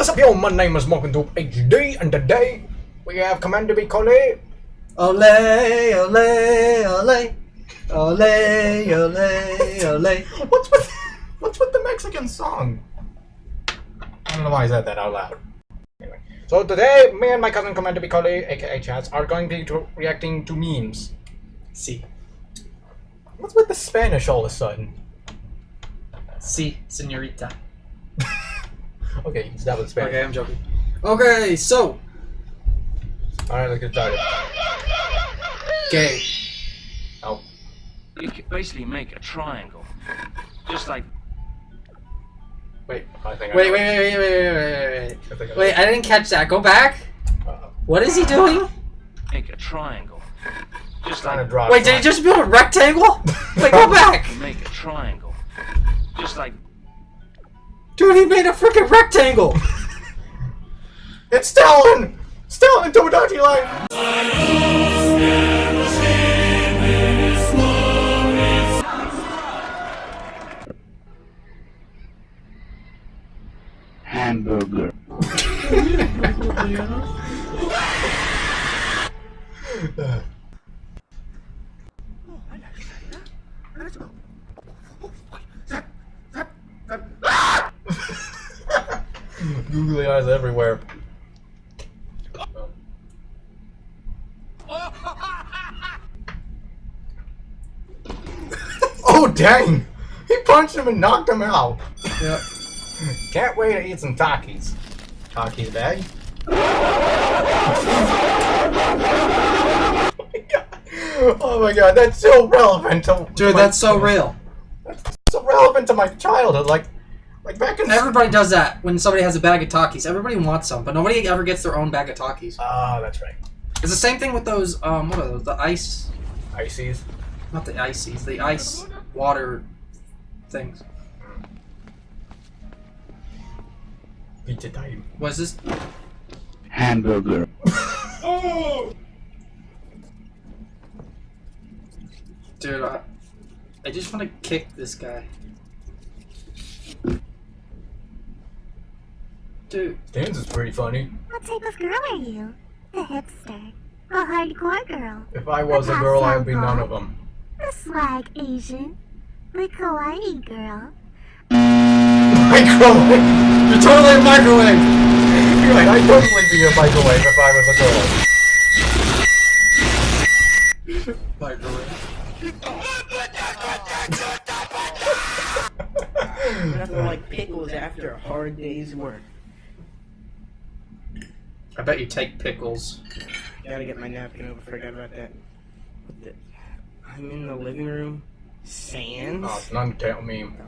what's up, yo? My name is Morgan HD, and today we have Commander Bicole. Ole, ole, ole, ole, ole, ole. What's with what's with the Mexican song? I don't know why I said that out loud. Anyway, so today, me and my cousin Commander Bicole, aka Chats, are going to be to- reacting to memes. Si, What's with the Spanish all of a sudden? si, senorita. Okay, that was Spanish. Okay, I'm joking. Okay, so, Alright, let's get started. Okay. Oh, You can basically make a triangle, just like wait, I think I Wait, know. wait, wait, wait, wait, wait, I think I wait. Wait, I didn't catch that. Go back. Uh, What is he doing? make a triangle, just trying to like draw. Wait, did he just build a rectangle? Wait, go back. make a triangle, just like Dude, he made a freaking rectangle. It's Stalin! Stalin Tomodachi line! Googly eyes everywhere. oh dang! He punched him and knocked him out. Yep. Can't wait to eat some Takis. Takis bag. Oh, oh my god, that's so relevant to to Dude, my- that's so real. That's so relevant to my childhood. Like, like back in Everybody does that when somebody has a bag of Takis. Everybody wants some, but nobody ever gets their own bag of Takis. Ah, that's right. It's the same thing with those, um, what are those? The ice, Ices. not the ices, the ice water things. Pizza time. What is this? Hamburger. oh. Dude, I, I just want to kick this guy. Dude, Dan's is pretty funny. What type of girl are you? The hipster. A hardcore girl. If I was a girl, I would be none of them. The swag Asian. The kawaii girl. Microwave. you're totally a microwave. You're right. I'd totally be a microwave if I was a girl. Microwave. Nothing like pickles after a hard day's work. I bet you take pickles. Gotta get my napkin over. Forgot about that. What the- I'm in the living room. Sans. Oh, it's an Undertale meme.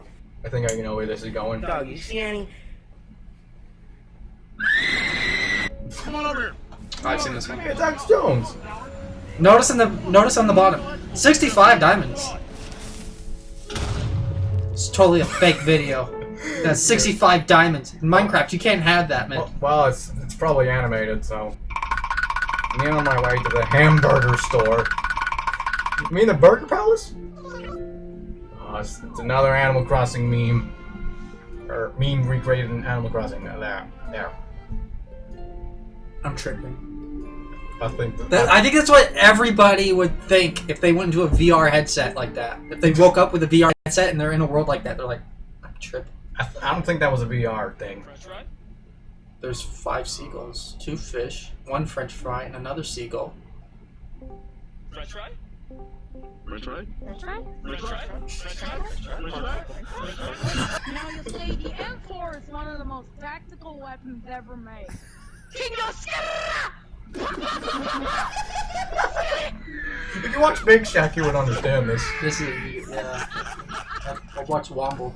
I think I know where this is going. Dog, you see any? Come on over. Oh, I've seen this one. Hey, it's Alex Jones. Notice in the notice on the bottom, 65 diamonds. It's totally a fake video. That's 65 diamonds. In Minecraft, you can't have that, man. Well, well, it's it's probably animated, so. Me on my way to the hamburger store. You mean the Burger Palace? Oh, it's, it's another Animal Crossing meme. Or meme recreated in Animal Crossing. Uh, There, there. I'm tripping. I think that, That, I think that's what everybody would think if they went into a VR headset like that. If they woke up with a VR headset and they're in a world like that, they're like, I'm tripping. I, I don't think that was a VR thing. There's five seagulls, two fish, one French fry, and another seagull. French fry? That's right. French fry? French fry? Now you see, the M4 is one of the most tactical weapons ever made. If you watch Big Shaq, you would understand this. This is, yeah. I, I watch Womble.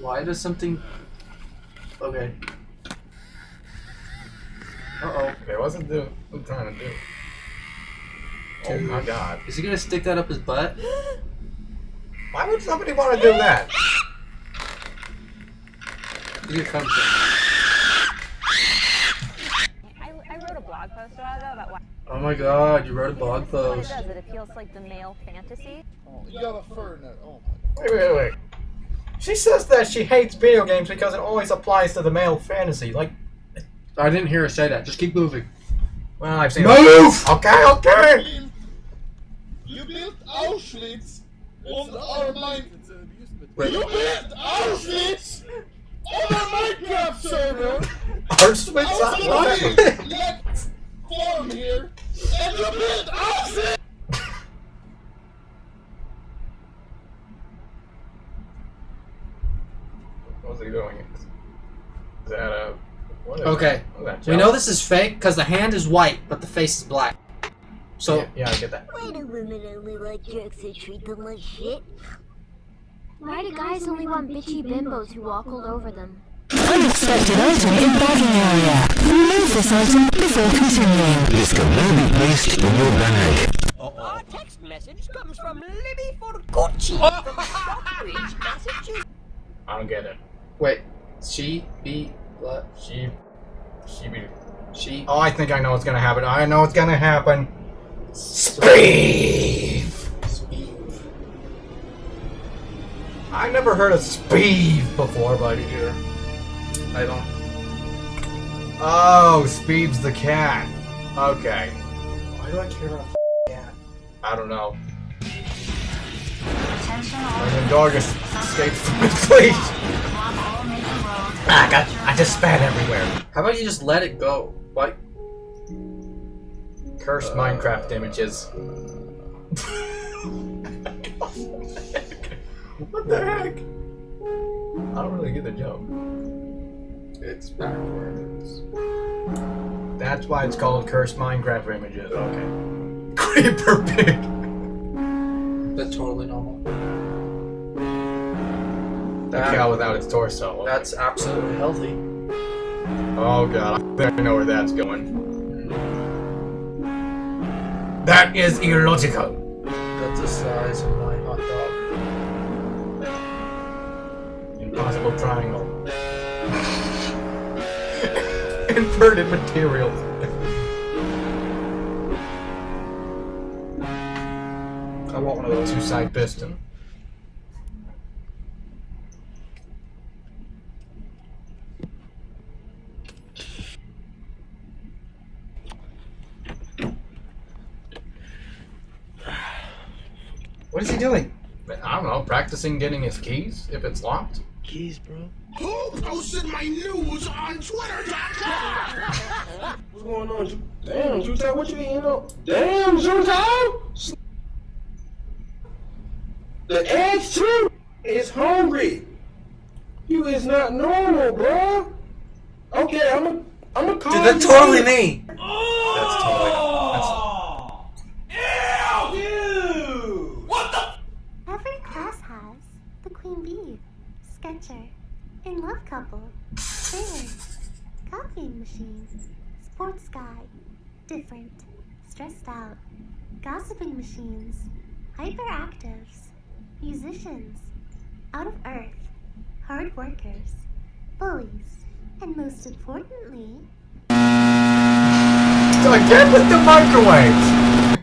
Why does something. Okay. Uh oh. Okay, wasn't do what I'm trying to do. Oh my god. Is he gonna stick that up his butt? Why would somebody want to do that? Here comes I, I wrote a blog post about that about why Oh my god, you wrote a blog what it post. does. It appeals like the male fantasy. You got fur in that. Oh my Wait, wait, wait. She says that she hates video games because it always applies to the male fantasy. Like, I didn't hear her say that. Just keep moving. well, I've seen. Move! Okay, okay. You built Auschwitz on our mind. Wait. You built Auschwitz on our Minecraft server. Auschwitz. I What? was like, let form here, and you built Auschwitz. What's he doing? Is that a? What is Okay. That? What is that, We know this is fake because the hand is white, but the face is black. So yeah, yeah, I get that. Why do women only like jerks who treat them like shit? Why do guys only want bitchy bimbos who walk all over them? Unexpected item in bagging area. Remove this item before continuing. This can now be placed in your bag. Our text message comes from Libby Forcucci from Stockbridge, Massachusetts. I don't get it. wait, she be what? She, she be. She. Oh, I think I know what's gonna happen. I know what's gonna happen. Speed. I never heard of Speed before, but either. I don't. Oh, Speed's the cat. Okay. Why do I care about a cat? I don't know. And then Dorgus escapes from his fleet. Ah, I got. I just spat everywhere. How about you just let it go? What? Cursed Minecraft images. what the heck? I don't really get the joke. It's backwards. That's why it's called cursed Minecraft images. Okay. Creeper pig. That's totally normal. That- cow without its torso. That's absolutely healthy. Oh god, I know where that's going. That is illogical. That's the size of my hot dog. Impossible triangle. Inverted materials. I want one of those. Two side piston. Is he doing? I don't know, practicing getting his keys if it's locked. Keys, bro. Who posted my news on Twitter.com? What's going on? Ju- Damn, Jutai, what you eating up? Damn, Jutai! The eggs too is hungry. You is not normal, bro. Okay, I'm a, I'm a call Dude, that's you totally in. me. That's totally. That's, Every class has the queen bee, sketcher, in love couple, sailor, copying machine, sports guy, different, stressed out, gossiping machines, hyperactives, musicians, out of earth, hard workers, bullies, and most importantly, Again with the microwaves!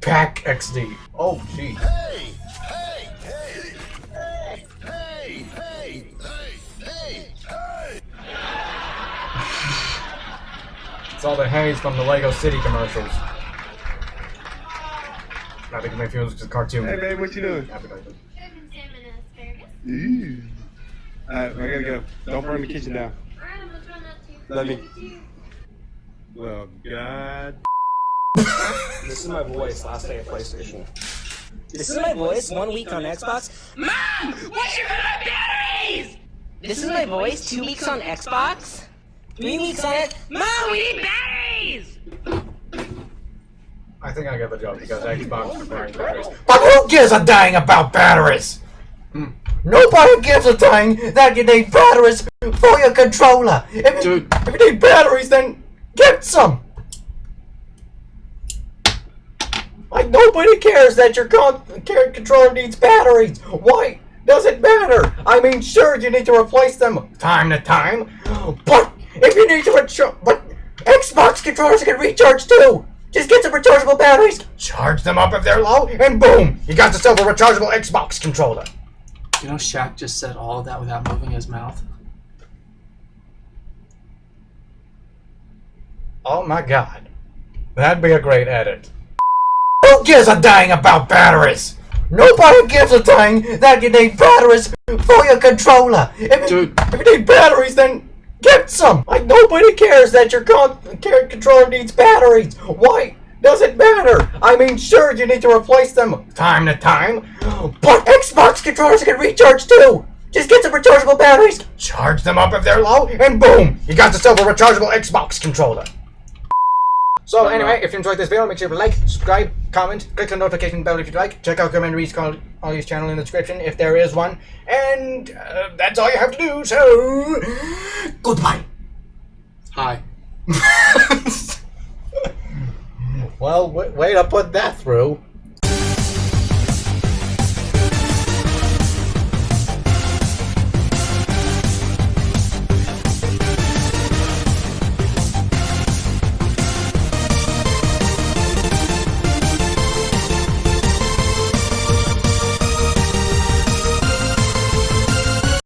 Pack XD. Oh, jeez. It's all the haze from the Lego City commercials. I think it makes me look like a cartoon. Hey, babe, what you doing? Happy birthday. Ooh. Alright, I gotta go. Don't burn the kitchen down. Love you. Well, God. This is my voice last day of PlayStation. This is my voice one week on Xbox. Mom! What's your my batteries? This is my voice two weeks on Xbox. Three weeks on it. Mom, we need batteries! I think I get the joke because Xbox requires batteries. But who gives a dang about batteries? Hmm. Nobody gives a dang that you need batteries for your controller. If you, Dude. if you need batteries, then get some. Like nobody cares that your con- your controller needs batteries. Why does it matter? I mean, sure you need to replace them time to time, but if you need to recharge, but Xbox controllers can recharge too. Just get some rechargeable batteries, charge them up if they're low, and boom, you got yourself a rechargeable Xbox controller. You know, Shaq just said all of that without moving his mouth. Oh my god. That'd be a great edit. Who gives a dang about batteries? Nobody gives a dang that you need batteries for your controller. If, you- if you need batteries, then get some. Like nobody cares that your con- controller needs batteries. Why does it matter? I mean, sure you need to replace them time to time, but Xbox controllers can recharge too. Just get some rechargeable batteries, charge them up if they're low, and boom, you got yourself a rechargeable Xbox controller. So anyway, if you enjoyed this video, make sure to like, subscribe, comment, click the notification bell if you'd like. Check out Commander Reed's call- Ollie's channel in the description if there is one. And uh, that's all you have to do, so... Goodbye! Hi. well, w- way to put that through.